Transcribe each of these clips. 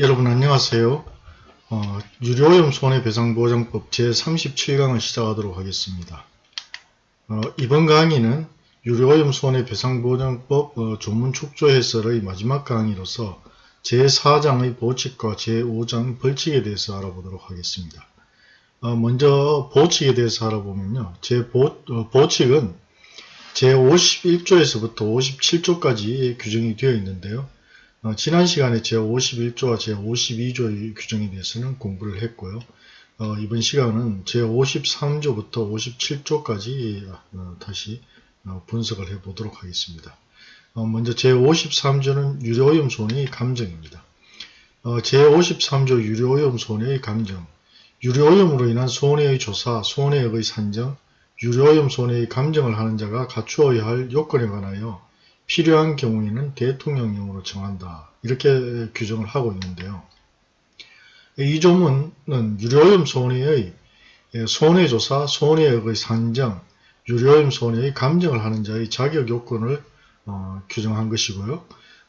여러분 안녕하세요. 어, 유료오염 손해배상보장법 제37강을 시작하도록 하겠습니다. 어, 이번 강의는 유료오염 손해배상보장법 어, 조문 축조 해설의 마지막 강의로서 제4장의 보칙과 제5장 벌칙에 대해서 알아보도록 하겠습니다. 어, 먼저 보칙에 대해서 알아보면요. 제 보, 어, 보칙은 제51조에서부터 57조까지 규정이 되어 있는데요. 어, 지난 시간에 제51조와 제52조의 규정에 대해서는 공부를 했고요. 어, 이번 시간은 제53조부터 57조까지 어, 다시 어, 분석을 해 보도록 하겠습니다. 어, 먼저 제53조는 유료오염 손해의 감정입니다. 어, 제53조 유료오염 손해의 감정 유료오염으로 인한 손해의 조사, 손해액의 산정, 유료오염 손해의 감정을 하는 자가 갖추어야 할 요건에 관하여 필요한 경우에는 대통령령으로 정한다. 이렇게 규정을 하고 있는데요. 이 조문은 유료오염 손해의 손해조사, 손해액의 산정, 유료오염 손해의 감정을 하는 자의 자격 요건을 어, 규정한 것이고요.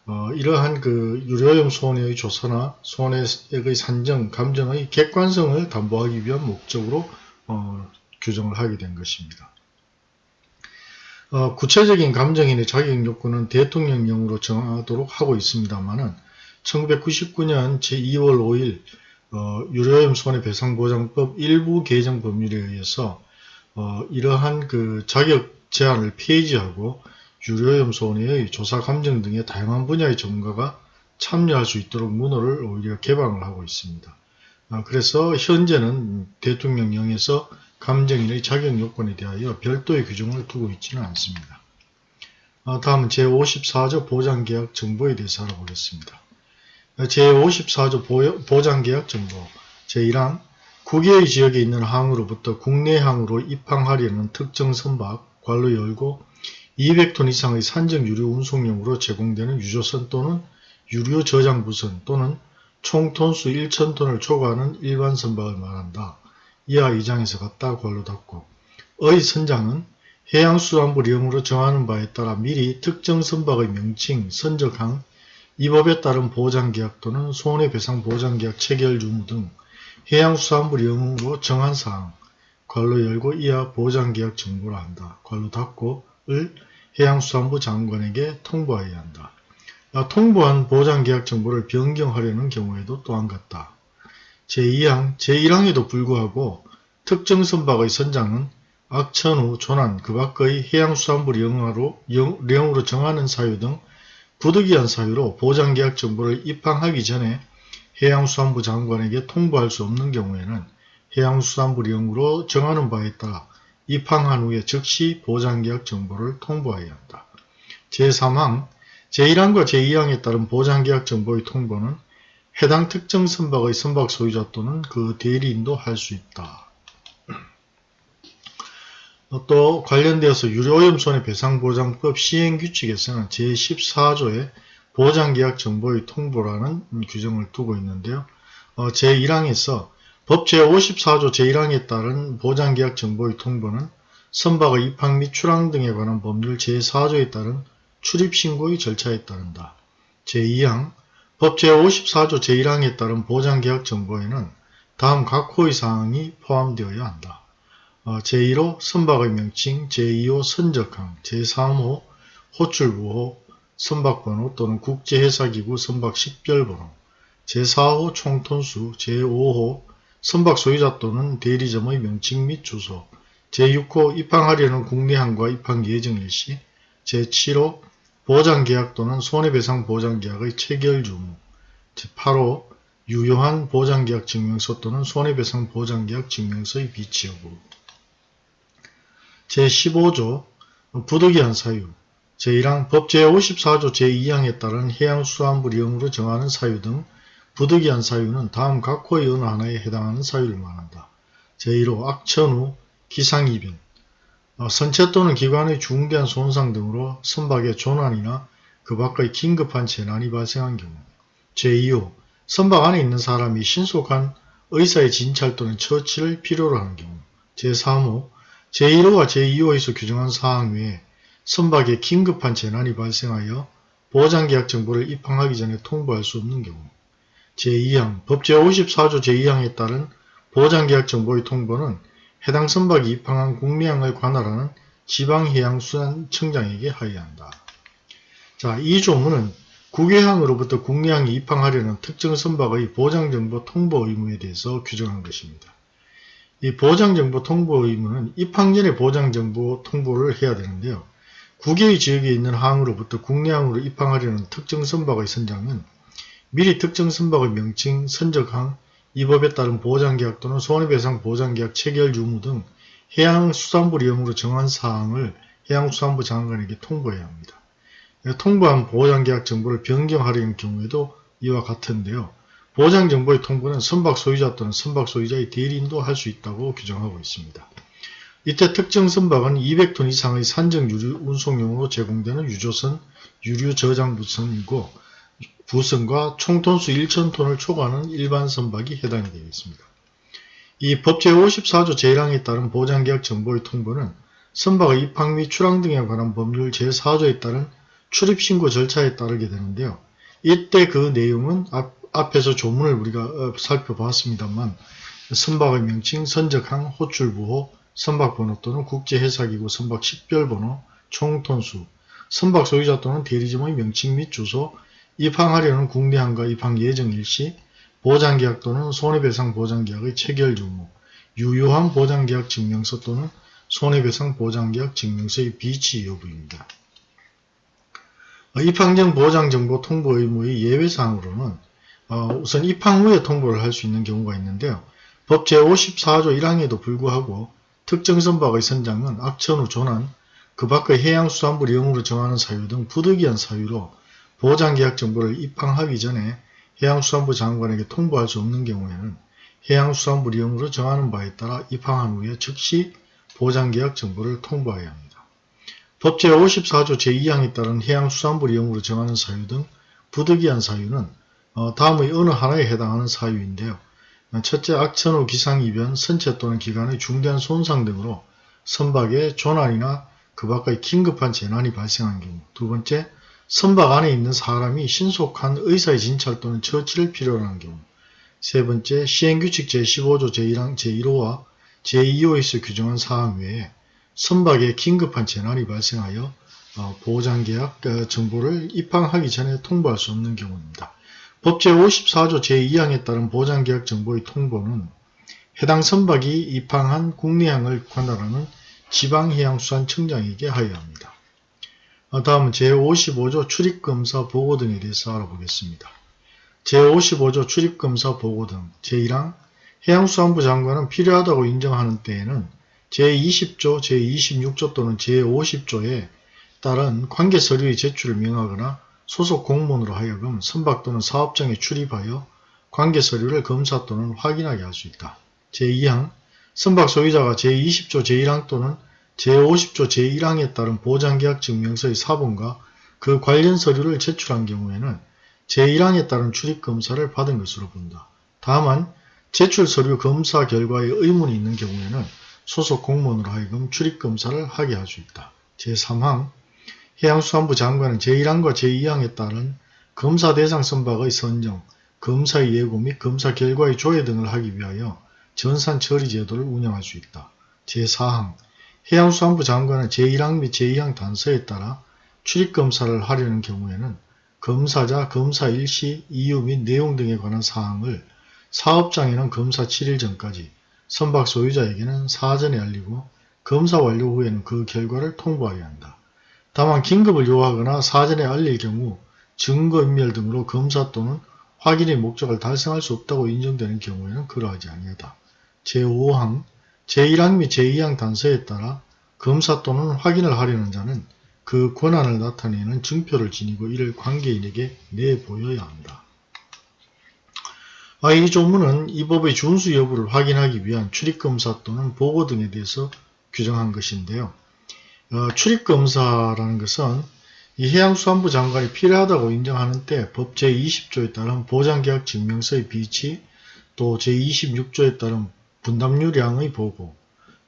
어, 이러한 그 유료오염 손해의 조사나 손해액의 산정, 감정의 객관성을 담보하기 위한 목적으로 어, 규정을 하게 된 것입니다. 어, 구체적인 감정인의 자격 요건은 대통령령으로 정하도록 하고 있습니다만은 1999년 제2월 5일 어, 유료오염 손해배상보장법 일부 개정 법률에 의해서 어, 이러한 그 자격 제한을 폐지하고 유료오염 손해의 조사 감정 등의 다양한 분야의 전문가가 참여할 수 있도록 문호를 오히려 개방을 하고 있습니다. 어, 그래서 현재는 대통령령에서 감정인의 자격 요건에 대하여 별도의 규정을 두고 있지는 않습니다. 어, 다음은 제54조 보장계약 정보에 대해서 알아보겠습니다. 어, 제54조 보장계약 정보 제1항 국외의 지역에 있는 항으로부터 국내 항으로 입항하려는 특정 선박, 관로 열고 200톤 이상의 산적 유료 운송용으로 제공되는 유조선 또는 유료 저장부선 또는 총 톤수 1,000톤을 초과하는 일반 선박을 말한다. 이하 2장에서 같다 괄로 닫고 의 선장은 해양수산부령으로 정하는 바에 따라 미리 특정 선박의 명칭, 선적항, 이 법에 따른 보장계약 또는 손해배상보장계약 체결 유무 등 해양수산부령으로 정한 사항 괄로 열고 이하 보장계약 정보를 한다. 괄로 닫고 을 해양수산부 장관에게 통보하여야 한다. 통보한 보장계약 정보를 변경하려는 경우에도 또한 같다. 제2항, 제1항에도 불구하고 특정 선박의 선장은 악천 후 조난 그 밖의 해양수산부 령으로, 령으로 정하는 사유 등 부득이한 사유로 보장계약 정보를 입항하기 전에 해양수산부 장관에게 통보할 수 없는 경우에는 해양수산부 령으로 정하는 바에 따라 입항한 후에 즉시 보장계약 정보를 통보해야 한다. 제3항, 제1항과 제2항에 따른 보장계약 정보의 통보는 해당 특정 선박의 선박 소유자 또는 그 대리인도 할 수 있다. 또 관련되어서 유료오염 손해배상보장법 시행규칙에서는 제14조에 보장계약 정보의 통보라는 규정을 두고 있는데요. 어, 제1항에서 법 제54조 제1항에 따른 보장계약 정보의 통보는 선박의 입항 및 출항 등에 관한 법률 제4조에 따른 출입신고의 절차에 따른다. 제2항 법 제54조 제1항에 따른 보장계약 정보에는 다음 각 호의 사항이 포함되어야 한다. 어, 제1호 선박의 명칭, 제2호 선적항, 제3호 호출부호, 선박번호 또는 국제회사기구 선박 식별번호, 제4호 총톤수, 제5호 선박 소유자 또는 대리점의 명칭 및 주소, 제6호 입항하려는 국내항과 입항 예정일시, 제7호 보장계약 또는 손해배상 보장계약의 체결 주무 제8호 유효한 보장계약 증명서 또는 손해배상 보장계약 증명서의 비치 여부 제15조 부득이한 사유 제1항 법 제54조 제2항에 따른 해양수산부령으로 정하는 사유 등 부득이한 사유는 다음 각 호의 어느 하나에 해당하는 사유를 말한다. 제1호 악천후, 기상이변, 어, 선체 또는 기관의 중대한 손상 등으로 선박의 조난이나 그 밖의 긴급한 재난이 발생한 경우 제2호 선박 안에 있는 사람이 신속한 의사의 진찰 또는 처치를 필요로 하는 경우 제3호 제1호와 제2호에서 규정한 사항 외에 선박에 긴급한 재난이 발생하여 보장계약 정보를 입항하기 전에 통보할 수 없는 경우 제2항 법 제 54조 제2항에 따른 보장계약 정보의 통보는 해당 선박이 입항한 국내항을 관할하는 지방해양수산청장에게 하여야 한다. 자, 이 조문은 국외항으로부터 국내항에 입항하려는 특정 선박의 보장정보 통보 의무에 대해서 규정한 것입니다. 이 보장정보 통보 의무는 입항 전에 보장정보 통보를 해야 되는데요. 국외의 지역에 있는 항으로부터 국내항으로 입항하려는 특정 선박의 선장은 미리 특정 선박의 명칭, 선적항, 이 법에 따른 보장계약 또는 손해배상 보장계약 체결 유무 등 해양수산부 리용으로 정한 사항을 해양수산부 장관에게 통보해야 합니다. 통보한 보장계약 정보를 변경하려는 경우에도 이와 같은데요. 보장정보의 통보는 선박 소유자 또는 선박 소유자의 대리인도 할 수 있다고 규정하고 있습니다. 이때 특정 선박은 200톤 이상의 산정 유류 운송용으로 제공되는 유조선, 유류 저장 부선이고 부선과 총톤수 1,000톤을 초과하는 일반 선박이 해당이 되겠습니다. 이 법 제 54조 제1항에 따른 보장계약 정보의 통보는 선박의 입항 및 출항 등에 관한 법률 제4조에 따른 출입신고 절차에 따르게 되는데요. 이때 그 내용은 앞, 앞에서 조문을 우리가 어, 살펴봤습니다만 선박의 명칭, 선적항, 호출부호, 선박번호 또는 국제해사기구 선박 식별번호, 총톤수, 선박 소유자 또는 대리점의 명칭 및 주소, 입항하려는 국내항과 입항 예정 일시, 보장계약 또는 손해배상 보장계약의 체결 유무, 유효한 보장계약 증명서 또는 손해배상 보장계약 증명서의 비치 여부입니다. 입항전 보장정보 통보 의무의 예외사항으로는 어, 우선 입항 후에 통보를 할 수 있는 경우가 있는데요. 법 제54조 1항에도 불구하고 특정 선박의 선장은 악천 후 조난, 그 밖의 해양수산부 령으로 정하는 사유 등 부득이한 사유로 보장계약 정보를 입항하기 전에 해양수산부 장관에게 통보할 수 없는 경우에는 해양수산부 령으로 정하는 바에 따라 입항한 후에 즉시 보장계약 정보를 통보해야 합니다. 법 제 54조 제2항에 따른 해양수산부 리용으로 정하는 사유 등 부득이한 사유는 어, 다음의 어느 하나에 해당하는 사유인데요. 첫째, 악천 후 기상 이변, 선체 또는 기관의 중대한 손상 등으로 선박에 조난이나 그 밖의 긴급한 재난이 발생한 경우 두 번째, 선박 안에 있는 사람이 신속한 의사의 진찰 또는 처치를 필요로 하는 경우 세 번째, 시행규칙 제15조 제1항 제1호와 제2호에서 규정한 사항 외에 선박에 긴급한 재난이 발생하여 어, 보장계약 어, 정보를 입항하기 전에 통보할 수 없는 경우입니다. 법 제 54조 제2항에 따른 보장계약 정보의 통보는 해당 선박이 입항한 국내항을 관할하는 지방해양수산청장에게 하여야 합니다. 어, 다음은 제55조 출입검사 보고 등에 대해서 알아보겠습니다. 제55조 출입검사 보고 등 제1항 해양수산부 장관은 필요하다고 인정하는 때에는 제20조, 제26조 또는 제50조에 따른 관계 서류의 제출을 명하거나 소속 공무원으로 하여금 선박 또는 사업장에 출입하여 관계 서류를 검사 또는 확인하게 할 수 있다. 제2항 선박 소유자가 제20조 제1항 또는 제50조 제1항에 따른 보장계약 증명서의 사본과 그 관련 서류를 제출한 경우에는 제1항에 따른 출입 검사를 받은 것으로 본다. 다만 제출 서류 검사 결과에 의문이 있는 경우에는 소속 공무원으로 하여금 출입 검사를 하게 할 수 있다. 제3항 해양수산부 장관은 제1항과 제2항에 따른 검사 대상 선박의 선정, 검사의 예고 및 검사 결과의 조회 등을 하기 위하여 전산 처리 제도를 운영할 수 있다. 제4항 해양수산부 장관은 제1항 및 제2항 단서에 따라 출입검사를 하려는 경우에는 검사자, 검사 일시, 이유 및 내용 등에 관한 사항을 사업장에는 검사 7일 전까지 선박 소유자에게는 사전에 알리고 검사 완료 후에는 그 결과를 통보하여야 한다. 다만 긴급을 요하거나 사전에 알릴 경우 증거인멸 등으로 검사 또는 확인의 목적을 달성할 수 없다고 인정되는 경우에는 그러하지 아니하다. 제5항, 제1항 및 제2항 단서에 따라 검사 또는 확인을 하려는 자는 그 권한을 나타내는 증표를 지니고 이를 관계인에게 내보여야 한다. 아, 이 조문은 이 법의 준수 여부를 확인하기 위한 출입검사 또는 보고 등에 대해서 규정한 것인데요. 어, 출입검사라는 것은 이 해양수산부 장관이 필요하다고 인정하는 때 법 제20조에 따른 보장계약 증명서의 비치, 또 제26조에 따른 분담유량의 보고,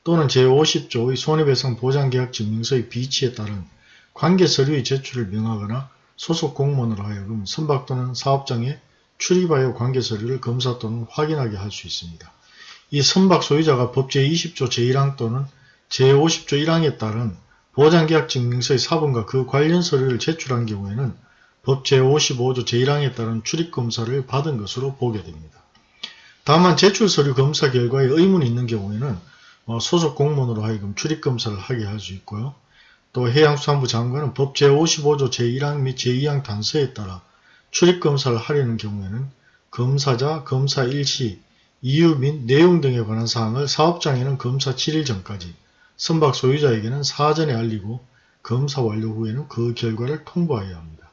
또는 제50조의 손해배상 보장계약 증명서의 비치에 따른 관계서류의 제출을 명하거나 소속 공무원으로 하여금 선박 또는 사업장에 출입하여 관계 서류를 검사 또는 확인하게 할 수 있습니다. 이 선박 소유자가 법 제 20조 제1항 또는 제50조 1항에 따른 보장계약 증명서의 사본과 그 관련 서류를 제출한 경우에는 법 제55조 제1항에 따른 출입검사를 받은 것으로 보게 됩니다. 다만 제출 서류 검사 결과에 의문이 있는 경우에는 어, 소속 공무원으로 하여금 출입검사를 하게 할 수 있고요. 또 해양수산부 장관은 법 제55조 제1항 및 제2항 단서에 따라 출입검사를 하려는 경우에는 검사자, 검사 일시, 이유 및 내용 등에 관한 사항을 사업장에는 검사 7일 전까지, 선박 소유자에게는 사전에 알리고 검사 완료 후에는 그 결과를 통보해야 합니다.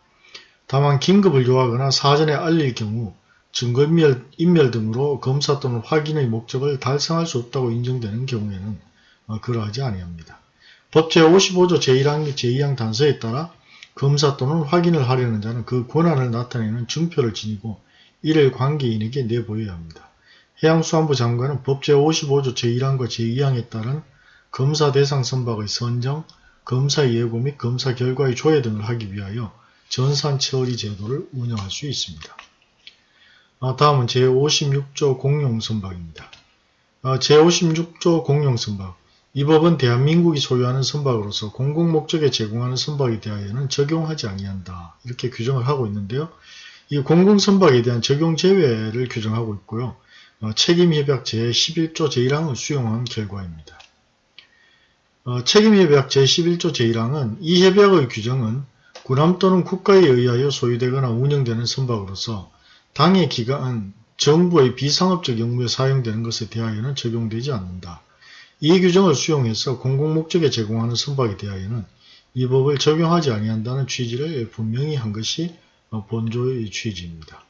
다만 긴급을 요하거나 사전에 알릴 경우 증거인멸 인멸 등으로 검사 또는 확인의 목적을 달성할 수 없다고 인정되는 경우에는 어, 그러하지 아니합니다. 법 제 55조 제1항 및 제2항 단서에 따라 검사 또는 확인을 하려는 자는 그 권한을 나타내는 증표를 지니고 이를 관계인에게 내보여야 합니다. 해양수산부 장관은 법 제 55조 제1항과 제2항에 따른 검사 대상 선박의 선정, 검사 예고 및 검사 결과의 조회 등을 하기 위하여 전산 처리 제도를 운영할 수 있습니다. 아, 다음은 제56조 공용선박입니다. 아, 제56조 공용선박 이 법은 대한민국이 소유하는 선박으로서 공공목적에 제공하는 선박에 대하여는 적용하지 아니한다. 이렇게 규정을 하고 있는데요. 이 공공선박에 대한 적용 제외를 규정하고 있고요. 어, 책임협약 제11조 제1항을 수용한 결과입니다. 어, 책임협약 제11조 제1항은 이 협약의 규정은 군함 또는 국가에 의하여 소유되거나 운영되는 선박으로서 당해 기간 정부의 비상업적 영무에 사용되는 것에 대하여는 적용되지 않는다. 이 규정을 수용해서 공공목적에 제공하는 선박에 대하여는 이 법을 적용하지 아니한다는 취지를 분명히 한 것이 본조의 취지입니다.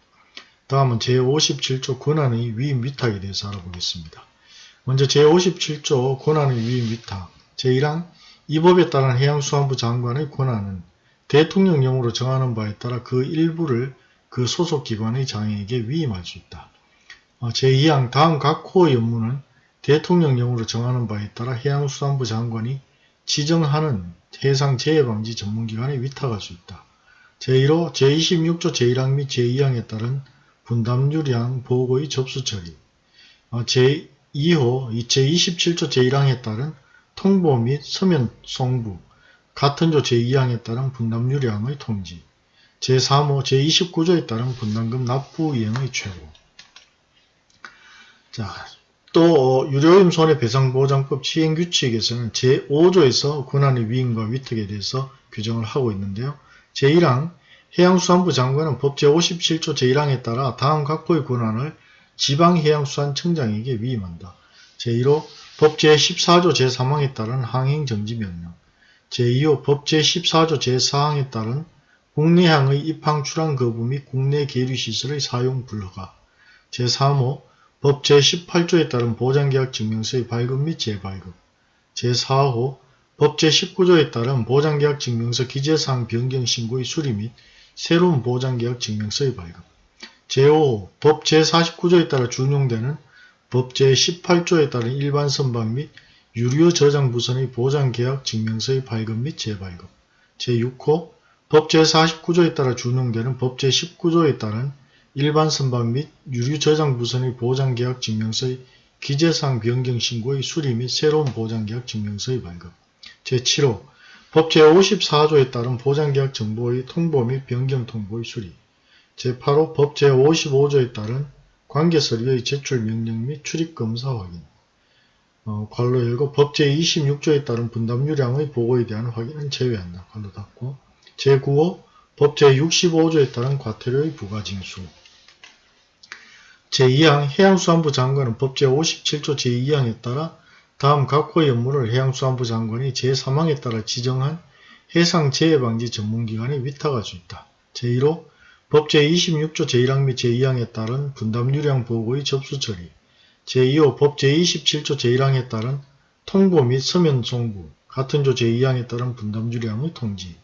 다음은 제57조 권한의 위임 위탁에 대해서 알아보겠습니다. 먼저 제57조 권한의 위임 위탁 제1항 이 법에 따른 해양수산부 장관의 권한은 대통령령으로 정하는 바에 따라 그 일부를 그 소속 기관의 장에게 위임할 수 있다. 어, 제2항 다음 각 호의 업무는 대통령령으로 정하는 바에 따라 해양수산부 장관이 지정하는 해상 재해방지 전문기관에 위탁할 수 있다. 제1호 제26조 제1항 및 제2항에 따른 분담유량 보고의 접수 처리 어, 제2호 제27조 제1항에 따른 통보 및 서면 송부 같은 조 제2항에 따른 분담유량의 통지 제3호 제29조에 따른 분담금 납부 이행의 최고. 자, 또 어, 유료임 손해배상보장법 시행규칙에서는 제5조에서 권한의 위임과 위탁에 대해서 규정을 하고 있는데요. 제1항 해양수산부 장관은 법 제57조 제1항에 따라 다음 각호의 권한을 지방해양수산청장에게 위임한다. 제1호 법 제14조 제3항에 따른 항행정지명령 제2호 법 제14조 제4항에 따른 국내항의 입항 출항 거부 및 국내 계류시설의 사용 불허가. 제3호 법 제18조에 따른 보장계약 증명서의 발급 및 재발급. 제4호 법 제19조에 따른 보장계약 증명서 기재사항 변경 신고의 수리 및 새로운 보장계약 증명서의 발급. 제5호 법 제49조에 따라 준용되는 법 제18조에 따른 일반 선박 및 유료 저장 부선의 보장계약 증명서의 발급 및 재발급. 제6호 법 제49조에 따라 준용되는 법 제19조에 따른 일반 선박 및 유류 저장 부선의 보장계약 증명서의 기재상 변경 신고의 수리 및 새로운 보장계약 증명서의 발급. 제7호 법 제54조에 따른 보장계약 정보의 통보 및 변경 통보의 수리. 제8호 법 제55조에 따른 관계서류의 제출 명령 및 출입검사 확인. 어, 괄로 열고 법 제26조에 따른 분담 유량의 보고에 대한 확인은 제외한다. 괄로 닫고 제9호 법 제65조에 따른 과태료의 부과징수. 제2항 해양수산부 장관은 법 제57조 제2항에 따라 다음 각 호의 업무를 해양수산부 장관이 제3항에 따라 지정한 해상재해방지 전문기관에 위탁할 수 있다. 제1호 법 제26조 제1항 및 제2항에 따른 분담유량 보고의 접수 처리. 제2호 법 제27조 제1항에 따른 통보 및 서면 송부. 같은 조 제2항에 따른 분담유량의 통지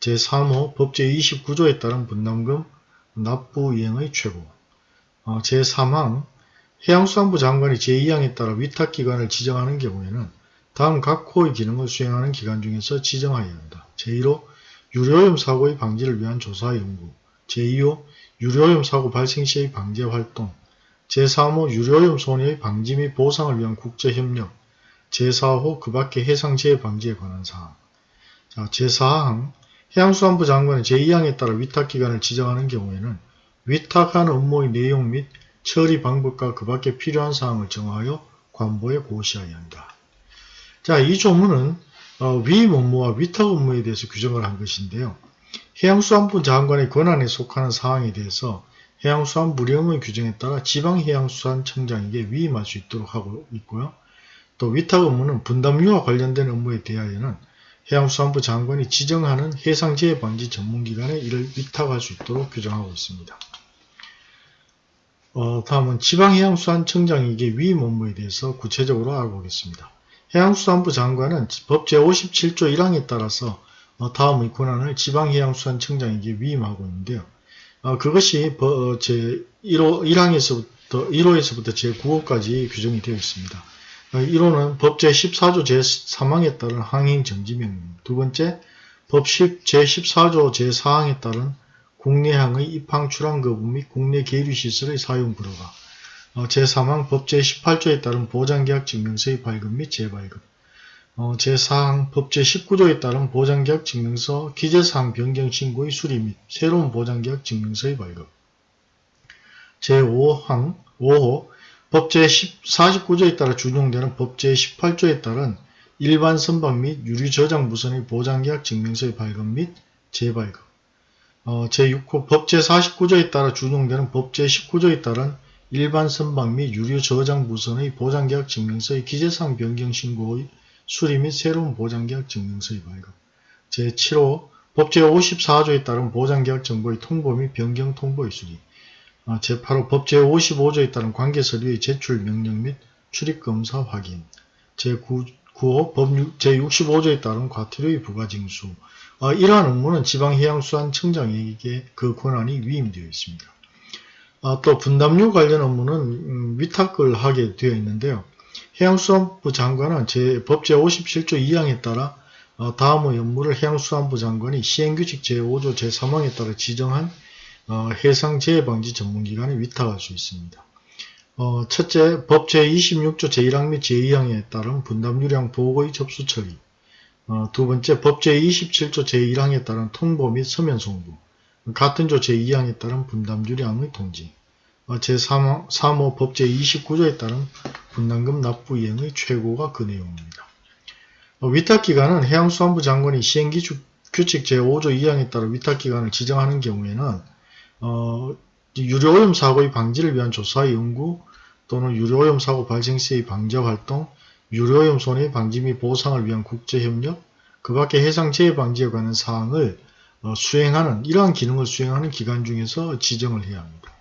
제3호 법 제 29조에 따른 분담금 납부 이행의 최고 어, 제3항 해양수산부 장관이 제2항에 따라 위탁기관을 지정하는 경우에는 다음 각 호의 기능을 수행하는 기관 중에서 지정하여야 한다. 제1호 유료염 사고의 방지를 위한 조사 연구 제2호 유료오염 사고 발생 시의 방제 활동, 제3호 유료오염 손해의 방지 및 보상을 위한 국제협력, 제4호 그 밖의 해상재해 방지에 관한 사항. 자, 제4항 해양수산부 장관의 제2항에 따라 위탁기관을 지정하는 경우에는 위탁한 업무의 내용 및 처리 방법과 그 밖에 필요한 사항을 정하여 관보에 고시하여야 한다. 자, 이 조문은 어, 위임 업무와 위탁 업무에 대해서 규정을 한 것인데요. 해양수산부 장관의 권한에 속하는 사항에 대해서 해양수산부령의 규정에 따라 지방해양수산청장에게 위임할 수 있도록 하고 있고요. 또 위탁 업무는 분담유와 관련된 업무에 대하여는 해양수산부 장관이 지정하는 해상재해 방지 전문기관에 이를 위탁할 수 있도록 규정하고 있습니다. 어, 다음은 지방해양수산청장에게 위임 업무에 대해서 구체적으로 알아보겠습니다. 해양수산부 장관은 법 제57조 1항에 따라서 어, 다음의 권한을 지방해양수산청장에게 위임하고 있는데요. 어, 그것이 제 1호, 1항에서부터 1호에서부터 제9호까지 규정이 되어 있습니다. 1호는 법 제 14조 제3항에 따른 항행 정지명령 두 번째, 법 제14조 제4항에 따른 국내항의 입항 출항 거부 및 국내 계류시설의 사용 불허가. 어, 제3항 법 제18조에 따른 보장계약 증명서의 발급 및 재발급. 어, 제4항 법 제19조에 따른 보장계약 증명서 기재사항 변경 신고의 수리 및 새로운 보장계약 증명서의 발급. 제5항 5호 법 제 49조에 따라 준용되는 법 제 18조에 따른 일반 선박 및 유류 저장 무선의 보장계약 증명서의 발급 및 재발급. 어, 제6호 법 제 49조에 따라 준용되는 법 제 19조에 따른 일반 선박 및 유류 저장 무선의 보장계약 증명서의 기재사항 변경 신고의 수리 및 새로운 보장계약 증명서의 발급. 제7호 법 제 54조에 따른 보장계약 정보의 통보 및 변경 통보의 수리. 어, 제8호 법 제55조에 따른 관계서류의 제출 명령 및 출입검사 확인 제9호 법 제65조에 따른 과태료의 부과징수 어, 이러한 업무는 지방해양수산청장에게 그 권한이 위임되어 있습니다. 어, 또 분담료 관련 업무는 음, 위탁을 하게 되어 있는데요. 해양수산부 장관은 제 법 제57조 2항에 따라 어, 다음의 업무를 해양수산부 장관이 시행규칙 제5조 제3항에 따라 지정한 어, 해상 재해방지 전문기관에 위탁할 수 있습니다. 어, 첫째, 법 제26조 제1항 및 제2항에 따른 분담유량 보고의 접수 처리 어, 두 번째, 법 제27조 제1항에 따른 통보 및 서면 송부 같은 조 제2항에 따른 분담유량의 통지 제3호 3호 법 제29조에 따른 분담금 납부 이행의 최고가 그 내용입니다. 위탁기관은 해양수산부 장관이 시행규칙 제5조 2항에 따라 위탁기관을 지정하는 경우에는 어, 유료오염 사고의 방지를 위한 조사 연구 또는 유료오염 사고 발생 시의 방제 활동, 유료오염 손해 방지 및 보상을 위한 국제협력, 그 밖에 해상 재해 방지에 관한 사항을 어, 수행하는 이러한 기능을 수행하는 기관 중에서 지정을 해야 합니다.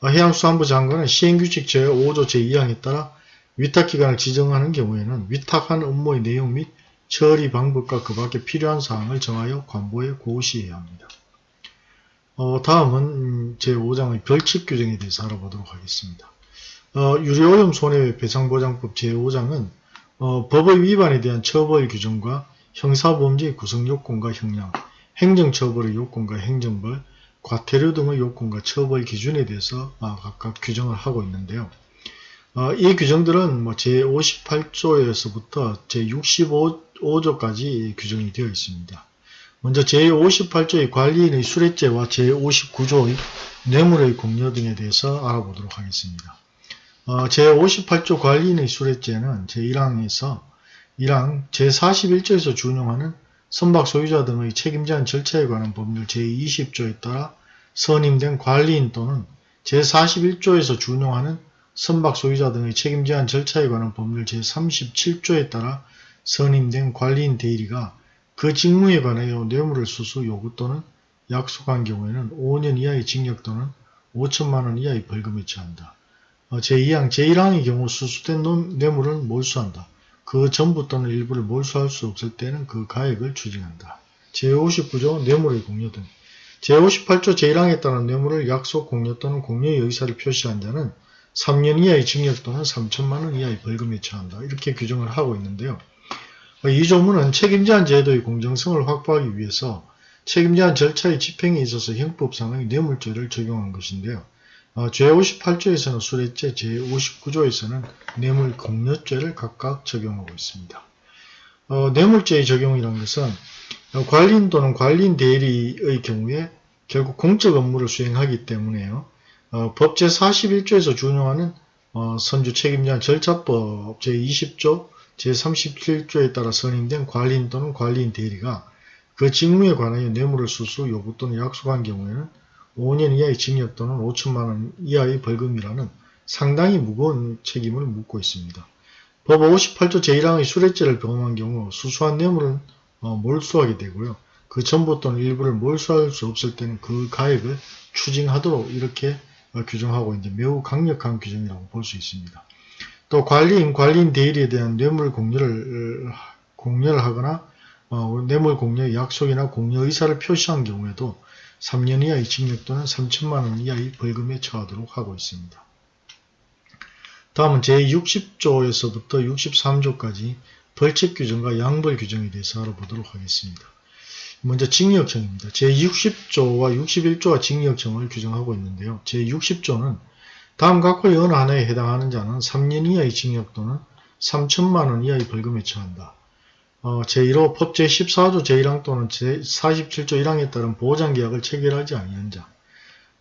어, 해양수산부 장관은 시행규칙 제5조 제2항에 따라 위탁기관을 지정하는 경우에는 위탁한 업무의 내용 및 처리 방법과 그 밖에 필요한 사항을 정하여 관보에 고시해야 합니다. 어, 다음은 제5장의 별칙 규정에 대해서 알아보도록 하겠습니다. 어, 유료오염 손해배상보장법 제5장은 어, 법의 위반에 대한 처벌 규정과 형사범죄의 구성요건과 형량, 행정처벌의 요건과 행정벌, 과태료 등의 요건과 처벌 기준에 대해서 아, 각각 규정을 하고 있는데요. 어, 이 규정들은 뭐 제58조에서부터 제65조까지 규정이 되어 있습니다. 먼저 제58조의 관리인의 수뢰죄와 제59조의 뇌물의 공여 등에 대해서 알아보도록 하겠습니다. 어, 제58조 관리인의 수뢰죄는 제1항에서 1항 제41조에서 준용하는 선박 소유자 등의 책임제한 절차에 관한 법률 제20조에 따라 선임된 관리인 또는 제41조에서 준용하는 선박 소유자 등의 책임제한 절차에 관한 법률 제37조에 따라 선임된 관리인 대리가 그 직무에 관하여 뇌물을 수수 요구 또는 약속한 경우에는 5년 이하의 징역 또는 5천만원 이하의 벌금에 처한다. 어, 제2항, 제1항의 경우 수수된 뇌물을 몰수한다. 그 전부 또는 일부를 몰수할 수 없을 때는 그 가액을 추징한다. 제59조 뇌물의 공여 등 제58조 제1항에 따른 뇌물을 약속 공여 또는 공여의 의사를 표시한 자는 3년 이하의 징역 또는 3천만원 이하의 벌금에 처한다. 이렇게 규정을 하고 있는데요. 이 조문은 책임제한 제도의 공정성을 확보하기 위해서 책임제한 절차의 집행에 있어서 형법상의 뇌물죄를 적용한 것인데요. 어, 제58조에서는 수뢰죄, 제59조에서는 뇌물 공여죄를 각각 적용하고 있습니다. 어, 뇌물죄의 적용이라는 것은 어, 관리인 또는 관리인 대리의 경우에 결국 공적 업무를 수행하기 때문에요. 어, 법 제41조에서 준용하는 어, 선주 책임제한 절차법 제20조, 제37조에 따라 선임된 관리인 또는 관리인 대리가 그 직무에 관하여 뇌물을 수수, 요구 또는 약속한 경우에는 5년 이하의 징역 또는 5천만원 이하의 벌금이라는 상당히 무거운 책임을 묻고 있습니다. 법 58조 제1항의 수뢰죄를 범한 경우 수수한 뇌물은 어, 몰수하게 되고요. 그 전부 또는 일부를 몰수할 수 없을 때는 그 가액을 추징하도록 이렇게 어, 규정하고 있는데 매우 강력한 규정이라고 볼 수 있습니다. 또 관리인, 관리인 대리에 대한 뇌물 공여를 공여를 하거나 어, 뇌물 공여 약속이나 공여 의사를 표시한 경우에도 3년 이하의 징역 또는 3천만 원 이하의 벌금에 처하도록 하고 있습니다. 다음은 제60조에서부터 63조까지 벌칙 규정과 양벌 규정에 대해서 알아보도록 하겠습니다. 먼저 징역형입니다. 제60조와 61조가 징역형을 규정하고 있는데요. 제60조는 다음 각호의 어느 하나에 해당하는 자는 3년 이하의 징역 또는 3천만원 이하의 벌금에 처한다. 어, 제1호 법 제14조 제1항 또는 제47조 1항에 따른 보장계약을 체결하지 아니한 자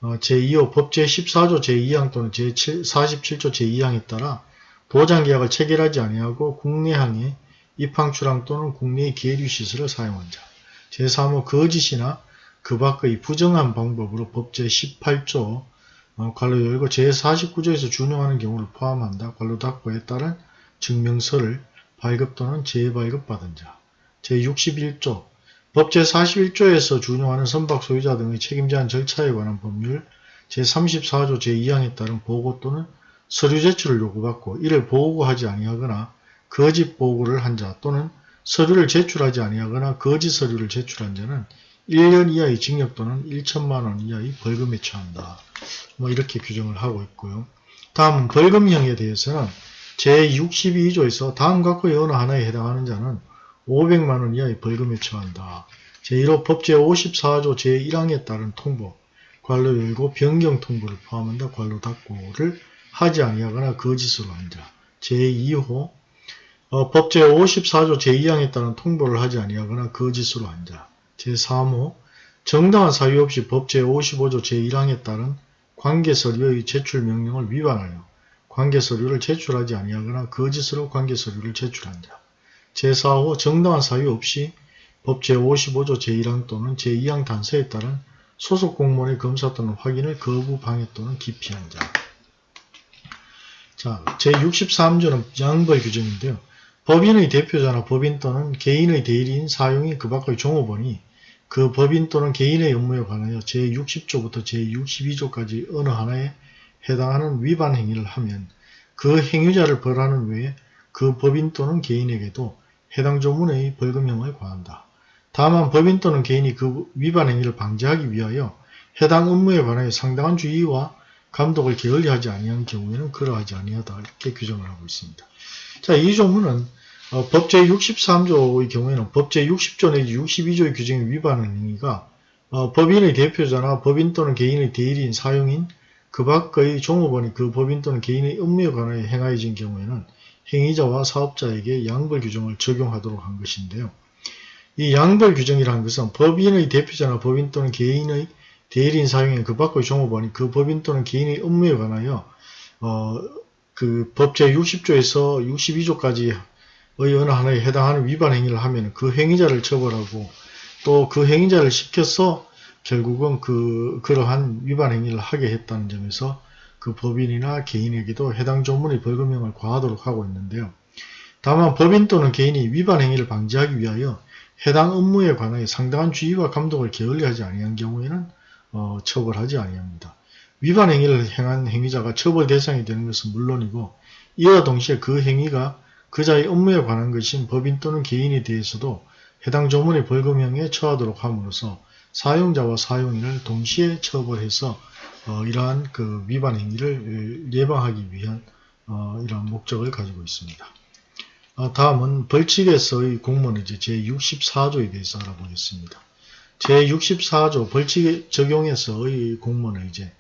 어, 제2호 법 제14조 제2항 또는 제47조 제2항에 따라 보장계약을 체결하지 아니하고 국내항에 입항출항 또는 국내의 계류시설을 사용한 자 제3호 거짓이나 그 밖의 부정한 방법으로 법 제18조 어, 관로 열고 제49조에서 준용하는 경우를 포함한다. 관로 닫고에 따른 증명서를 발급 또는 재발급받은 자. 제61조 법 제41조에서 준용하는 선박 소유자 등의 책임제한 절차에 관한 법률 제34조 제2항에 따른 보고 또는 서류 제출을 요구받고 이를 보고하지 아니하거나 거짓 보고를 한 자 또는 서류를 제출하지 아니하거나 거짓 서류를 제출한 자는 1년 이하의 징역 또는 1천만원 이하의 벌금에 처한다. 뭐 이렇게 규정을 하고 있고요. 다음은 벌금형에 대해서는 제62조에서 다음 각호의 어느 하나에 해당하는 자는 500만원 이하의 벌금에 처한다. 제1호 법 제 54조 제1항에 따른 통보, 관로 열고 변경 통보를 포함한다. 관로 닫고를 하지 아니하거나 거짓으로 한 자. 제2호 어, 법 제 54조 제2항에 따른 통보를 하지 아니하거나 거짓으로 한 자. 제3호 정당한 사유 없이 법 제55조 제1항에 따른 관계서류의 제출 명령을 위반하여 관계서류를 제출하지 아니하거나 거짓으로 관계서류를 제출한 자. 제4호 정당한 사유 없이 법 제55조 제1항 또는 제2항 단서에 따른 소속 공무원의 검사 또는 확인을 거부, 방해 또는 기피한 자. 자, 제63조는 양벌 규정인데요. 법인의 대표자나 법인 또는 개인의 대리인, 사용인, 그 밖의 종업원이 그 법인 또는 개인의 업무에 관하여 제60조부터 제62조까지 어느 하나에 해당하는 위반 행위를 하면 그 행위자를 벌하는 외에 그 법인 또는 개인에게도 해당 조문의 벌금형을 과한다. 다만 법인 또는 개인이 그 위반 행위를 방지하기 위하여 해당 업무에 관하여 상당한 주의와 감독을 게을리하지 아니한 경우에는 그러하지 아니하다 이렇게 규정을 하고 있습니다. 자, 이 조문은 어, 법 제 63조의 경우에는 법 제 60조 내지 62조의 규정에 위반하는 행위가 어, 법인의 대표자나 법인 또는 개인의 대리인, 사용인, 그 밖의 종업원이 그 법인 또는 개인의 업무에 관하여 행하여진 경우에는 행위자와 사업자에게 양벌 규정을 적용하도록 한 것인데요. 이 양벌 규정이라는 것은 법인의 대표자나 법인 또는 개인의 대리인 사용인 그 밖의 종업원이 그 법인 또는 개인의 업무에 관하여 어, 그 법 제 60조에서 62조까지 의 어느 하나에 해당하는 위반 행위를 하면 그 행위자를 처벌하고 또 그 행위자를 시켜서 결국은 그 그러한 위반 행위를 하게 했다는 점에서 그 법인이나 개인에게도 해당 조문의 벌금형을 과하도록 하고 있는데요. 다만 법인 또는 개인이 위반 행위를 방지하기 위하여 해당 업무에 관하여 상당한 주의와 감독을 게을리하지 아니한 경우에는 어, 처벌하지 아니합니다. 위반 행위를 행한 행위자가 처벌 대상이 되는 것은 물론이고 이와 동시에 그 행위가 그자의 업무에 관한 것인 법인 또는 개인에 대해서도 해당 조문의 벌금형에 처하도록 함으로써 사용자와 사용인을 동시에 처벌해서 어, 이러한 그 위반 행위를 예방하기 위한 어, 이러한 목적을 가지고 있습니다. 어, 다음은 벌칙에서의 공무원 이제 제64조에 대해서 알아보겠습니다. 제64조 벌칙 적용해서의 공무원의제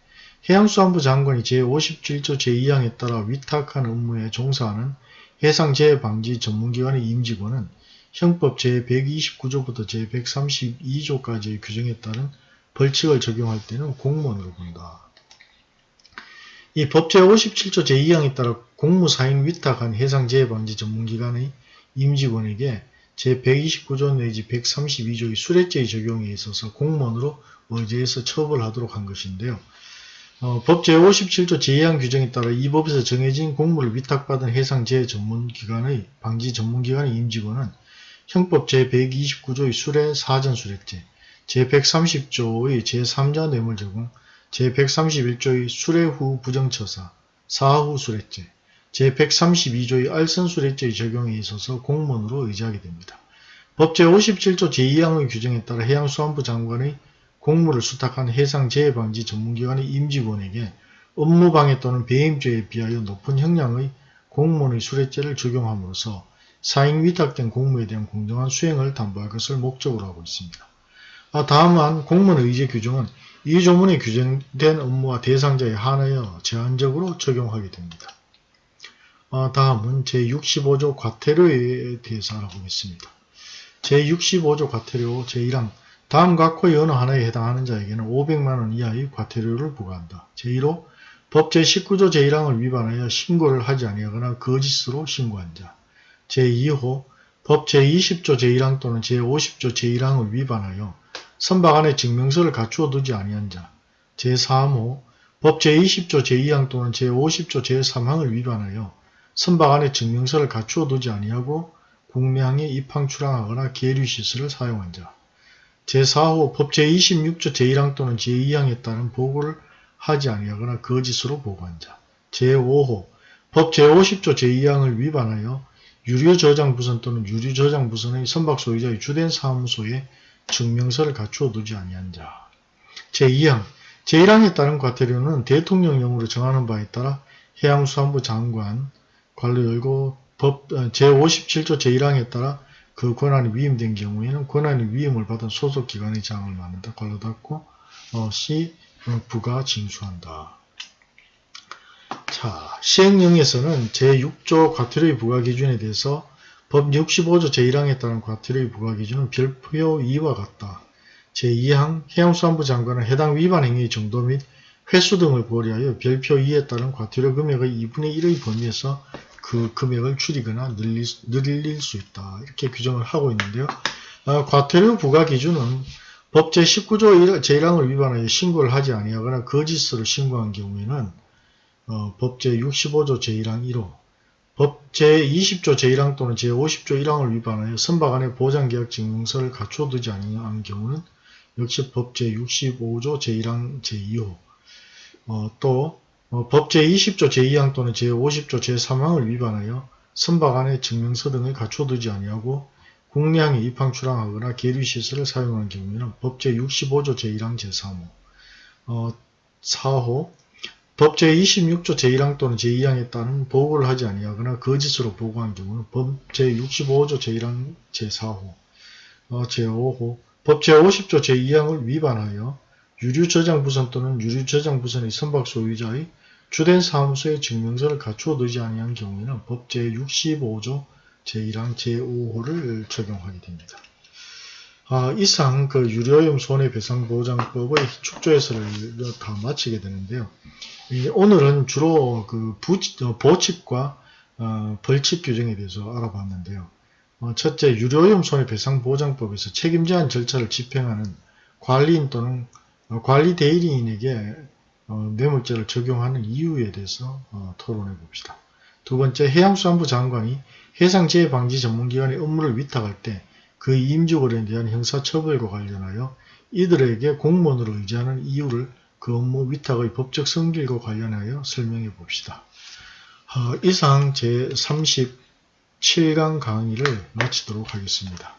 해양수산부 장관이 제57조 제2항에 따라 위탁한 업무에 종사하는 해상재해 방지 전문기관의 임직원은 형법 제129조부터 제132조까지의 규정에 따른 벌칙을 적용할 때는 공무원으로 본다. 이 법 제 57조 제2항에 따라 공무사인 위탁한 해상재해방지 전문기관의 임직원에게 제129조 내지 132조의 수뢰죄의 적용에 있어서 공무원으로 의제해서 처벌하도록 한 것인데요. 어, 법 제57조 제2항 규정에 따라 이 법에서 정해진 공무를 위탁받은 해상재해 전문기관의 방지 전문기관의 임직원은 형법 제129조의 수뢰 사전수뢰죄, 제130조의 제3자 뇌물 제공, 제131조의 수뢰 후 부정처사, 사후 수뢰죄, 제132조의 알선수뢰죄의 적용에 있어서 공무원으로 의지하게 됩니다. 법 제57조 제2항의 규정에 따라 해양수산부 장관의 공무를 수탁한 해상재해방지 전문기관의 임직원에게 업무방해 또는 배임죄에 비하여 높은 형량의 공무원의 수뢰죄를 적용함으로써 사행 위탁된 공무에 대한 공정한 수행을 담보할 것을 목적으로 하고 있습니다. 아, 다음은 공무원 의제 규정은 이 조문에 규정된 업무와 대상자에 한하여 제한적으로 적용하게 됩니다. 아, 다음은 제65조 과태료에 대해서 알아보겠습니다. 제65조 과태료 제1항 다음 각호의 어느 하나에 해당하는 자에게는 500만원 이하의 과태료를 부과한다. 제1호 법 제 19조 제1항을 위반하여 신고를 하지 아니하거나 거짓으로 신고한 자. 제2호 법 제20조 제1항 또는 제50조 제1항을 위반하여 선박 안에 증명서를 갖추어 두지 아니한 자. 제3호 법 제20조 제2항 또는 제50조 제3항을 위반하여 선박 안에 증명서를 갖추어 두지 아니하고 국내항에 입항 출항하거나 계류 시설을 사용한 자. 제4호 법 제 26조 제1항 또는 제2항에 따른 보고를 하지 아니하거나 거짓으로 보고한 자. 제5호 법 제50조 제2항을 위반하여 유료저장부선 또는 유료저장부선의 선박 소유자의 주된 사무소에 증명서를 갖추어 두지 아니한 자. 제2항 제1항에 따른 과태료는 대통령령으로 정하는 바에 따라 해양수산부 장관 관리 열고 법 제57조 제1항에 따라 그 권한이 위임된 경우에는 권한이 위임을 받은 소속 기관의 장을 만든다. 관로 닫고 어, 시 부가 징수한다. 자, 시행령에서는 제6조 과태료의 부과 기준에 대해서 법 65조 제1항에 따른 과태료의 부과 기준은 별표 2와 같다. 제2항 해양수산부 장관은 해당 위반 행위의 정도 및 횟수 등을 고려하여 별표 2에 따른 과태료 금액의 2분의 1의 범위에서 그 금액을 줄이거나 늘릴, 늘릴 수 있다. 이렇게 규정을 하고 있는데요. 아, 과태료 부과 기준은 법 제19조 제1항을 위반하여 신고를 하지 아니하거나 거짓으로 신고한 경우에는 어, 법 제65조 제1항 1호, 법 제20조 제1항 또는 제50조 1항을 위반하여 선박 안에 보장계약 증명서를 갖춰 두지 아니한 경우는 역시 법 제65조 제1항 제2호, 어, 또 어, 법 제20조 제2항 또는 제50조 제3항을 위반하여 선박 안에 증명서 등을 갖춰두지 아니하고 국내항에 입항 출항하거나 계류시설을 사용한 경우에는 법 제65조 제1항 제3호 어, 4호 법 제26조 제1항 또는 제2항에 따른 보고를 하지 아니하거나 거짓으로 보고한 경우는 법 제65조 제1항 제4호 어, 제5호 법 제50조 제2항을 위반하여 유류저장부선 또는 유류저장부선의 선박 소유자의 주된 사무소의 증명서를 갖추어 두지 아니한 경우에는 법 제65조 제1항 제5호를 적용하게 됩니다. 아, 이상 그 유료오염 손해배상보장법의 축조해설을 다 마치게 되는데요. 오늘은 주로 그 부치, 어, 보칙과 어, 벌칙 규정에 대해서 알아봤는데요. 어, 첫째, 유료오염 손해배상보장법에서 책임제한 절차를 집행하는 관리인 또는 어, 관리 대리인에게 어, 뇌물죄를 적용하는 이유에 대해서 어, 토론해 봅시다. 두 번째, 해양수산부 장관이 해상재해 방지 전문기관의 업무를 위탁할 때 그 임직원에 대한 형사처벌과 관련하여 이들에게 공무원으로 의지하는 이유를 그 업무 위탁의 법적 성질과 관련하여 설명해 봅시다. 이상 제37강 강의를 마치도록 하겠습니다.